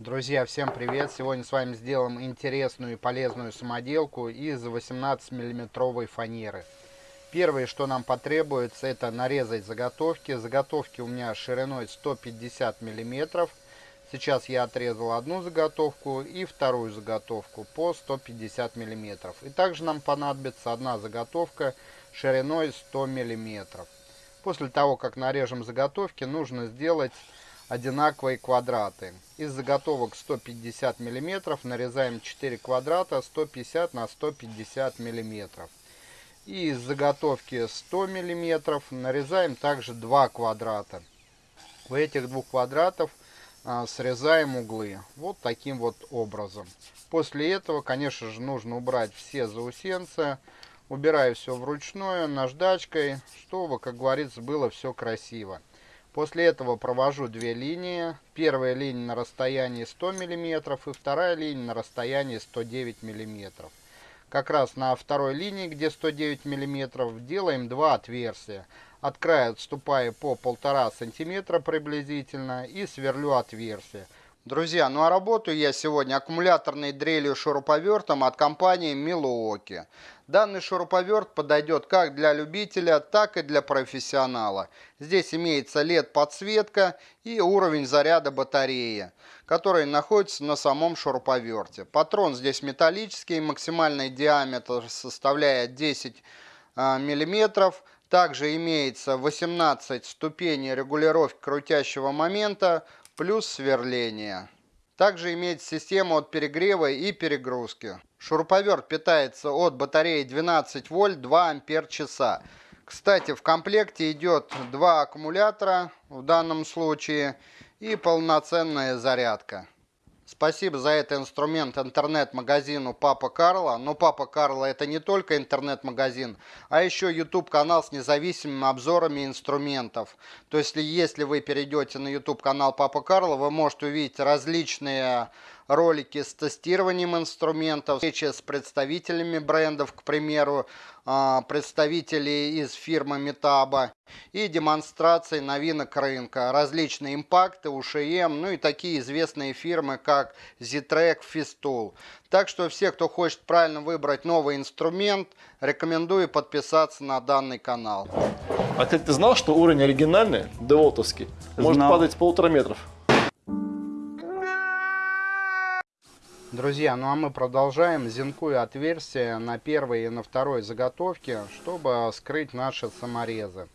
Друзья, всем привет! Сегодня с вами сделаем интересную и полезную самоделку из 18 миллиметровой фанеры. Первое, что нам потребуется, это нарезать заготовки. Заготовки у меня шириной 150 миллиметров. Сейчас я отрезал одну заготовку и вторую заготовку по 150 миллиметров. И также нам понадобится одна заготовка шириной 100 миллиметров. После того, как нарежем заготовки, нужно сделать одинаковые квадраты. Из заготовок 150 мм нарезаем 4 квадрата 150 на 150 мм. И из заготовки 100 мм нарезаем также 2 квадрата. У этих двух квадратов а, срезаем углы. Вот таким вот образом. После этого, конечно же, нужно убрать все заусенцы. Убираю все вручную, наждачкой, чтобы, как говорится, было все красиво. После этого провожу две линии. Первая линия на расстоянии 100 мм и вторая линия на расстоянии 109 мм. Как раз на второй линии, где 109 мм, делаем два отверстия. От края отступая по 1,5 см приблизительно и сверлю отверстие. Друзья, ну а работаю я сегодня аккумуляторной дрелью шуруповертом от компании Milwaukee. Данный шуруповерт подойдет как для любителя, так и для профессионала. Здесь имеется LED-подсветка и уровень заряда батареи, который находится на самом шуруповерте. Патрон здесь металлический, максимальный диаметр составляет 10 а, миллиметров. Также имеется 18 ступеней регулировки крутящего момента, плюс сверление. Также имеет систему от перегрева и перегрузки. Шуруповерт питается от батареи 12 вольт 2 ампер часа. Кстати, в комплекте идет два аккумулятора в данном случае и полноценная зарядка. Спасибо за этот инструмент интернет-магазину Папа Карла. Но Папа Карла это не только интернет-магазин, а еще YouTube канал с независимыми обзорами инструментов. То есть если вы перейдете на YouTube канал Папа Карла, вы можете увидеть различные ролики с тестированием инструментов, встречи с представителями брендов, к примеру, а, представителей из фирмы Метаба и демонстрации новинок рынка, различные импакты, УШМ, ну и такие известные фирмы, как Zitrek, Festool. Так что все, кто хочет правильно выбрать новый инструмент, рекомендую подписаться на данный канал. А ты, ты знал, что уровень оригинальный, деволтовский, может падать с полутора метров? Друзья, ну а мы продолжаем. Зинкую отверстие на первой и на второй заготовке, чтобы скрыть наши саморезы.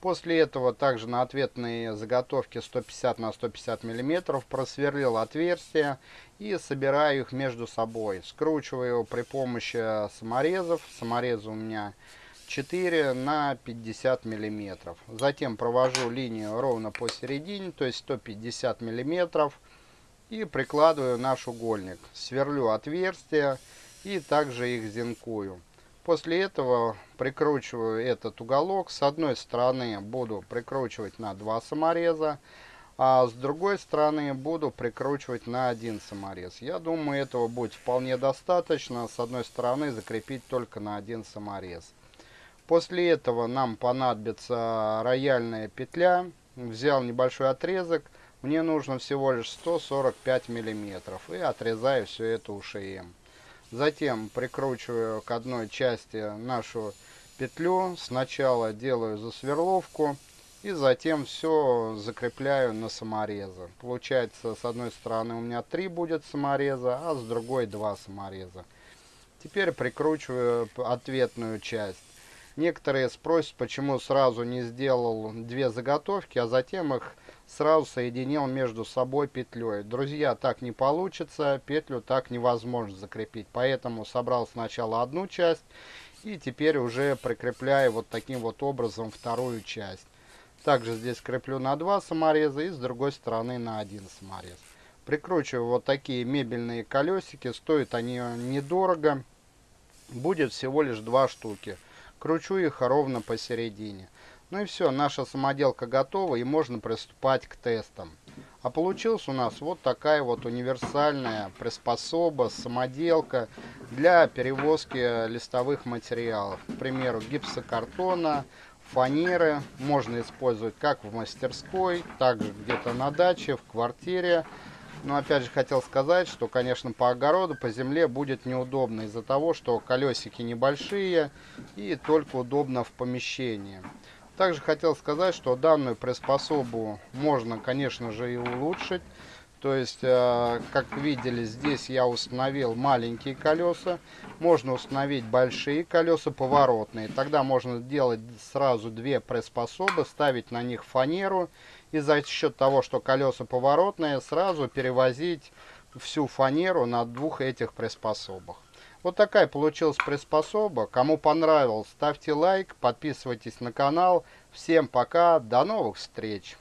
После этого также на ответные заготовки 150 на 150 мм просверлил отверстия и собираю их между собой. Скручиваю при помощи саморезов. Саморезы у меня 4 на 50 мм. Затем провожу линию ровно посередине, то есть 150 миллиметров и прикладываю наш угольник. Сверлю отверстия и также их зинкую. После этого прикручиваю этот уголок. С одной стороны буду прикручивать на два самореза, а с другой стороны буду прикручивать на один саморез. Я думаю, этого будет вполне достаточно. С одной стороны закрепить только на один саморез. После этого нам понадобится рояльная петля. Взял небольшой отрезок мне нужно всего лишь 145 миллиметров и отрезаю все это УШМ. Затем прикручиваю к одной части нашу петлю. Сначала делаю засверловку и затем все закрепляю на саморезы. Получается с одной стороны у меня 3 будет самореза, а с другой 2 самореза. Теперь прикручиваю ответную часть. Некоторые спросят, почему сразу не сделал две заготовки, а затем их сразу соединил между собой петлей. Друзья, так не получится, петлю так невозможно закрепить. Поэтому собрал сначала одну часть и теперь уже прикрепляю вот таким вот образом вторую часть. Также здесь креплю на два самореза и с другой стороны на один саморез. Прикручиваю вот такие мебельные колесики, стоят они недорого, будет всего лишь два штуки. Кручу их ровно посередине. Ну и все, наша самоделка готова и можно приступать к тестам. А получилась у нас вот такая вот универсальная приспособа, самоделка для перевозки листовых материалов. К примеру, гипсокартона, фанеры можно использовать как в мастерской, так же где-то на даче, в квартире. Но опять же хотел сказать, что, конечно, по огороду, по земле будет неудобно из-за того, что колесики небольшие и только удобно в помещении. Также хотел сказать, что данную приспособу можно, конечно же, и улучшить. То есть, э, как видели, здесь я установил маленькие колеса. Можно установить большие колеса поворотные. Тогда можно делать сразу две приспособы, ставить на них фанеру и за счет того, что колеса поворотные, сразу перевозить всю фанеру на двух этих приспособах. Вот такая получилась приспособа. Кому понравилось, ставьте лайк, подписывайтесь на канал. Всем пока, до новых встреч!